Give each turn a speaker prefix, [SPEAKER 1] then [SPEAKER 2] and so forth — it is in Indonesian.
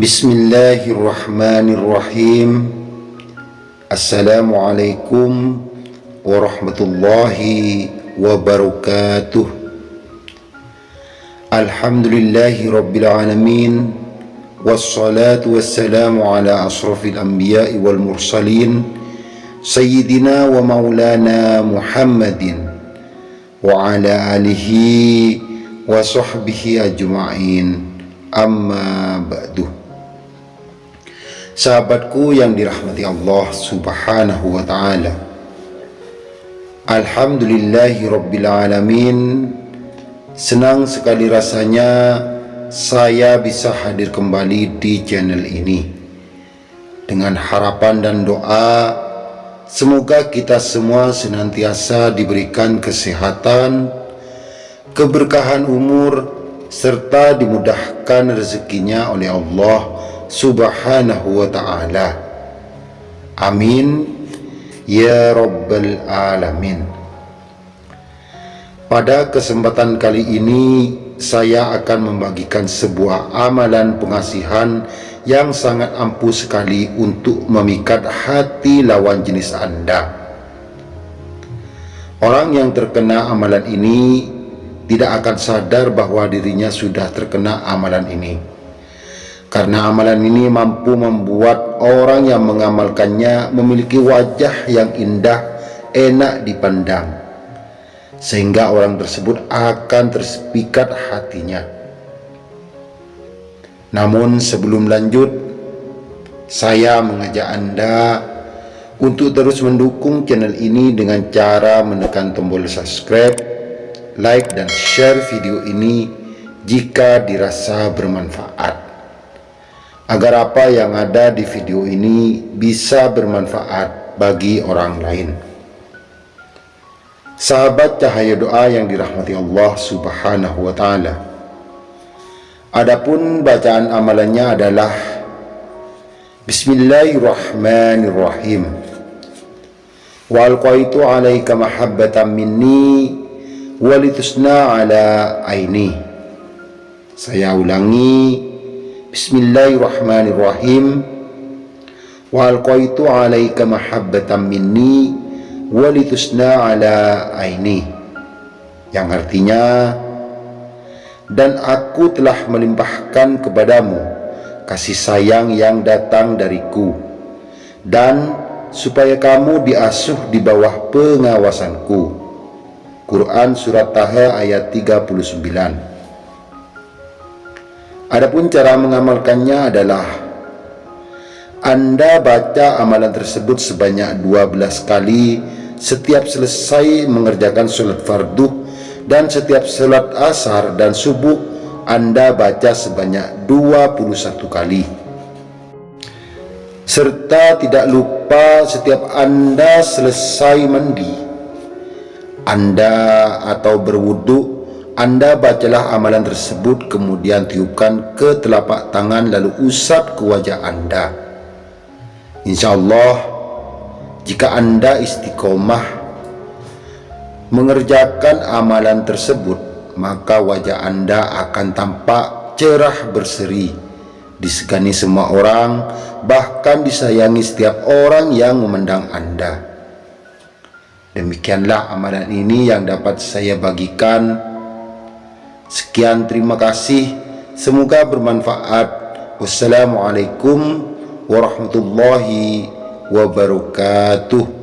[SPEAKER 1] Bismillahirrahmanirrahim. Assalamualaikum warahmatullahi wabarakatuh. Alhamdulillahi rabbil alamin. Wassalatu wassalamu ala asrafil anbiya'i wal mursalin. Sayyidina wa maulana Muhammadin Wa ala alihi wa sahbihi ajma'in. Amma ba'duh Sahabatku yang dirahmati Allah subhanahu wa ta'ala. Alhamdulillahi rabbil alamin. Senang sekali rasanya saya bisa hadir kembali di channel ini. Dengan harapan dan doa Semoga kita semua senantiasa diberikan kesehatan Keberkahan umur Serta dimudahkan rezekinya oleh Allah subhanahu wa ta'ala. Amin. Ya rabbal alamin. Pada kesempatan kali ini saya akan membagikan sebuah amalan pengasihan yang sangat ampuh sekali untuk memikat hati lawan jenis anda. Orang yang terkena amalan ini tidak akan sadar bahwa dirinya sudah terkena amalan ini karena amalan ini mampu membuat orang yang mengamalkannya memiliki wajah yang indah, enak dipandang. Sehingga orang tersebut akan terpikat hatinya. Namun sebelum lanjut, saya mengajak Anda untuk terus mendukung channel ini dengan cara menekan tombol subscribe, like dan share video ini jika dirasa bermanfaat agar apa yang ada di video ini bisa bermanfaat bagi orang lain. Sahabat cahaya doa yang dirahmati Allah Subhanahu wa taala. Adapun bacaan amalannya adalah Bismillahirrahmanirrahim. Wa alqaitu 'alaika mahabbatan minni walitusna 'ala aini. Saya ulangi Bismillahirrahmanirrahim. Wa alqaitu alaika mahabbatan minni Walitusna ala aini. Yang artinya Dan aku telah melimpahkan kepadamu Kasih sayang yang datang dariku. Dan supaya kamu diasuh di bawah pengawasanku. Quran Surat Taha ayat 39 Adapun cara mengamalkannya adalah Anda baca amalan tersebut sebanyak 12 kali setiap selesai mengerjakan sholat fardu dan setiap sholat asar dan subuh Anda baca sebanyak 21 kali. Serta tidak lupa setiap Anda selesai mandi Anda atau berwuduk anda bacalah amalan tersebut kemudian tiupkan ke telapak tangan lalu usap ke wajah Anda. InsyaAllah jika Anda istiqomah mengerjakan amalan tersebut maka wajah Anda akan tampak cerah berseri disegani semua orang bahkan disayangi setiap orang yang memandang Anda. Demikianlah amalan ini yang dapat saya bagikan Sekian terima kasih. Semoga bermanfaat. Wassalamualaikum warahmatullahi wabarakatuh.